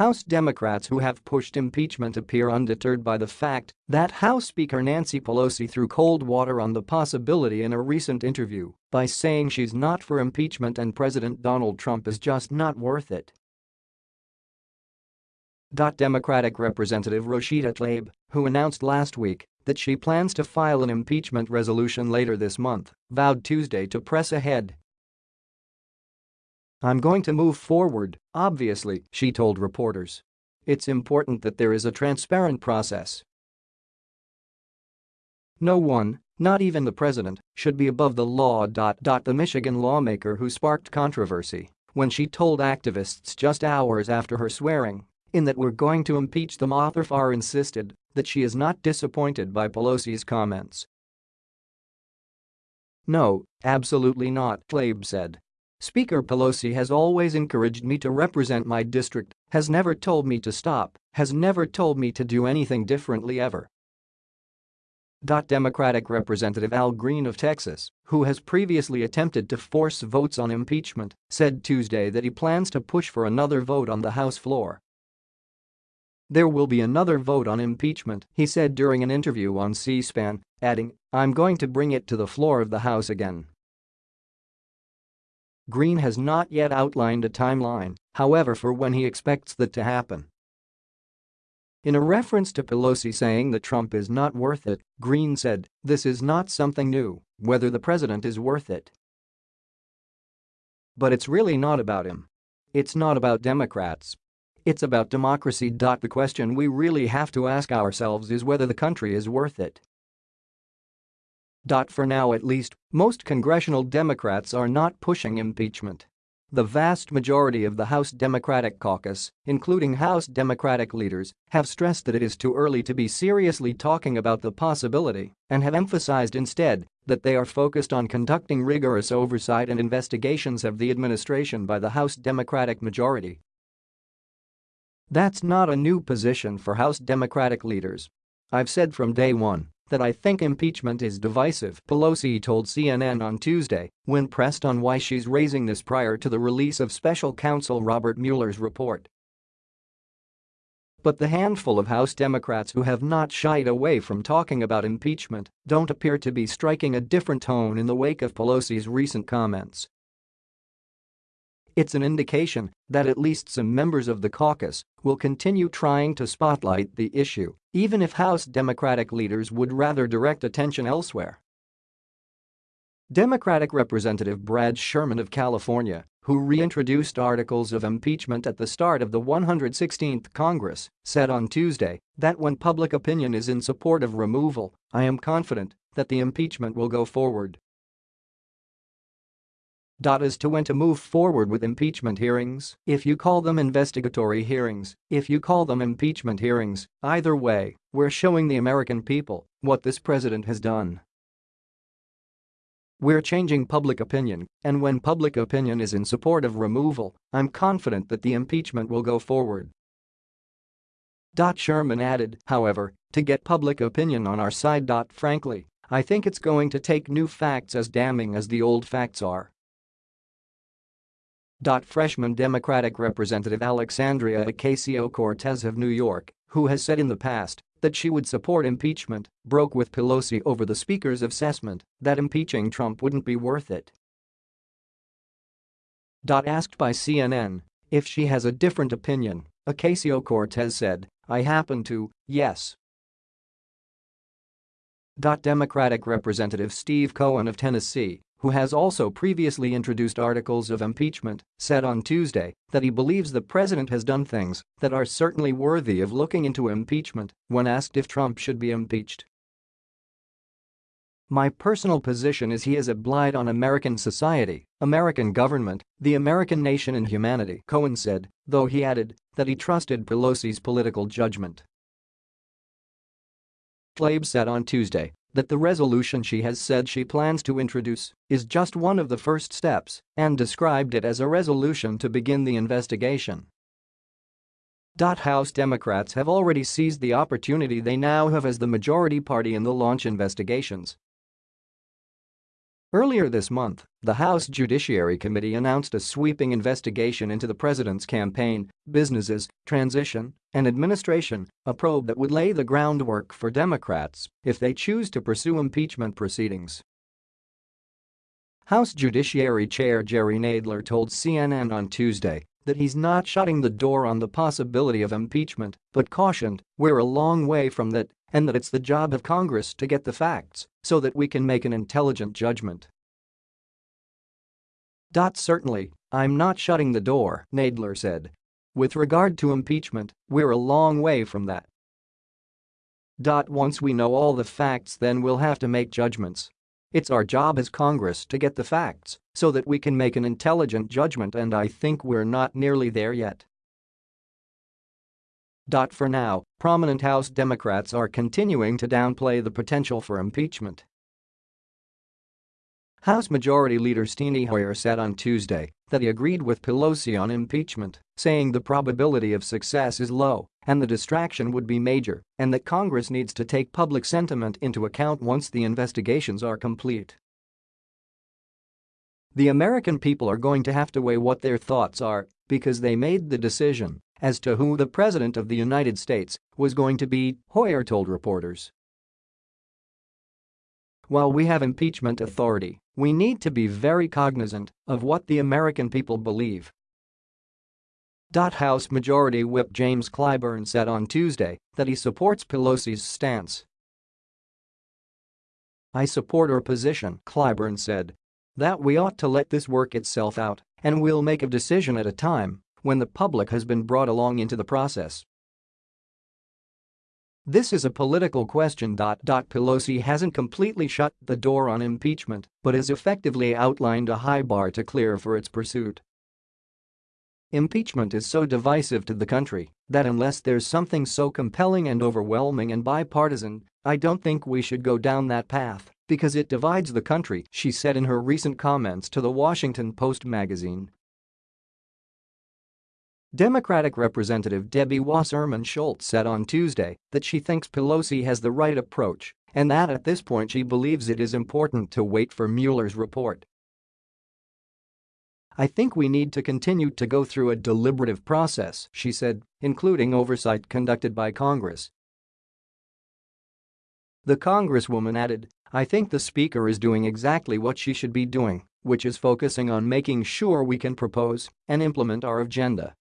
House Democrats who have pushed impeachment appear undeterred by the fact that House Speaker Nancy Pelosi threw cold water on the possibility in a recent interview by saying she's not for impeachment and President Donald Trump is just not worth it. Democratic Representative Rashida Tlaib, who announced last week that she plans to file an impeachment resolution later this month, vowed Tuesday to press ahead. I'm going to move forward, obviously, she told reporters. It's important that there is a transparent process. No one, not even the president, should be above the law. The Michigan lawmaker who sparked controversy when she told activists just hours after her swearing in that we're going to impeach them author Farr insisted that she is not disappointed by Pelosi's comments. No, absolutely not, Tlaib said. Speaker Pelosi has always encouraged me to represent my district, has never told me to stop, has never told me to do anything differently ever. Democratic Representative Al Green of Texas, who has previously attempted to force votes on impeachment, said Tuesday that he plans to push for another vote on the House floor there will be another vote on impeachment, he said during an interview on C-SPAN, adding, I'm going to bring it to the floor of the House again. Green has not yet outlined a timeline, however for when he expects that to happen. In a reference to Pelosi saying that Trump is not worth it, Green said, this is not something new, whether the president is worth it. But it's really not about him. It's not about Democrats, it's about democracy. The question we really have to ask ourselves is whether the country is worth it. For now at least, most congressional Democrats are not pushing impeachment. The vast majority of the House Democratic caucus, including House Democratic leaders, have stressed that it is too early to be seriously talking about the possibility and have emphasized instead that they are focused on conducting rigorous oversight and investigations of the administration by the House Democratic majority that's not a new position for House Democratic leaders. I've said from day one that I think impeachment is divisive, Pelosi told CNN on Tuesday when pressed on why she's raising this prior to the release of special counsel Robert Mueller's report. But the handful of House Democrats who have not shied away from talking about impeachment don't appear to be striking a different tone in the wake of Pelosi's recent comments. It's an indication that at least some members of the caucus will continue trying to spotlight the issue, even if House Democratic leaders would rather direct attention elsewhere. Democratic Representative Brad Sherman of California, who reintroduced articles of impeachment at the start of the 116th Congress, said on Tuesday that when public opinion is in support of removal, I am confident that the impeachment will go forward. As to when to move forward with impeachment hearings, if you call them investigatory hearings, if you call them impeachment hearings, either way, we're showing the American people what this president has done. We're changing public opinion, and when public opinion is in support of removal, I'm confident that the impeachment will go forward. Dot Sherman added, however, to get public opinion on our side. Dot, frankly, I think it's going to take new facts as damning as the old facts are. Freshman Democratic Representative Alexandria Ocasio-Cortez of New York, who has said in the past that she would support impeachment, broke with Pelosi over the Speaker's assessment that impeaching Trump wouldn't be worth it. Asked by CNN if she has a different opinion, Ocasio-Cortez said, I happen to, yes. Democratic Representative Steve Cohen of Tennessee who has also previously introduced articles of impeachment, said on Tuesday that he believes the president has done things that are certainly worthy of looking into impeachment when asked if Trump should be impeached. My personal position is he is a blight on American society, American government, the American nation and humanity, Cohen said, though he added that he trusted Pelosi's political judgment. Tlaib said on Tuesday that the resolution she has said she plans to introduce is just one of the first steps and described it as a resolution to begin the investigation. House Democrats have already seized the opportunity they now have as the majority party in the launch investigations Earlier this month, the House Judiciary Committee announced a sweeping investigation into the president's campaign, businesses, transition, and administration, a probe that would lay the groundwork for Democrats if they choose to pursue impeachment proceedings. House Judiciary Chair Jerry Nadler told CNN on Tuesday that he's not shutting the door on the possibility of impeachment but cautioned, we're a long way from that and that it's the job of Congress to get the facts so that we can make an intelligent judgment. Certainly, I'm not shutting the door, Nadler said. With regard to impeachment, we're a long way from that. Once we know all the facts then we'll have to make judgments. It's our job as Congress to get the facts so that we can make an intelligent judgment and I think we're not nearly there yet. For now, prominent House Democrats are continuing to downplay the potential for impeachment. House Majority Leader Steny Hoyer said on Tuesday that he agreed with Pelosi on impeachment, saying the probability of success is low and the distraction would be major and that Congress needs to take public sentiment into account once the investigations are complete. The American people are going to have to weigh what their thoughts are because they made the decision as to who the President of the United States was going to be, Hoyer told reporters. While we have impeachment authority, we need to be very cognizant of what the American people believe. House Majority Whip James Clyburn said on Tuesday that he supports Pelosi's stance. I support her position, Clyburn said. That we ought to let this work itself out and we'll make a decision at a time when the public has been brought along into the process. This is a political question. Pelosi hasn't completely shut the door on impeachment but has effectively outlined a high bar to clear for its pursuit. Impeachment is so divisive to the country that unless there's something so compelling and overwhelming and bipartisan, I don't think we should go down that path because it divides the country, she said in her recent comments to the Washington Post magazine. Democratic Representative Debbie Wasserman Schultz said on Tuesday that she thinks Pelosi has the right approach and that at this point she believes it is important to wait for Mueller's report. I think we need to continue to go through a deliberative process, she said, including oversight conducted by Congress. The Congresswoman added, I think the Speaker is doing exactly what she should be doing, which is focusing on making sure we can propose and implement our agenda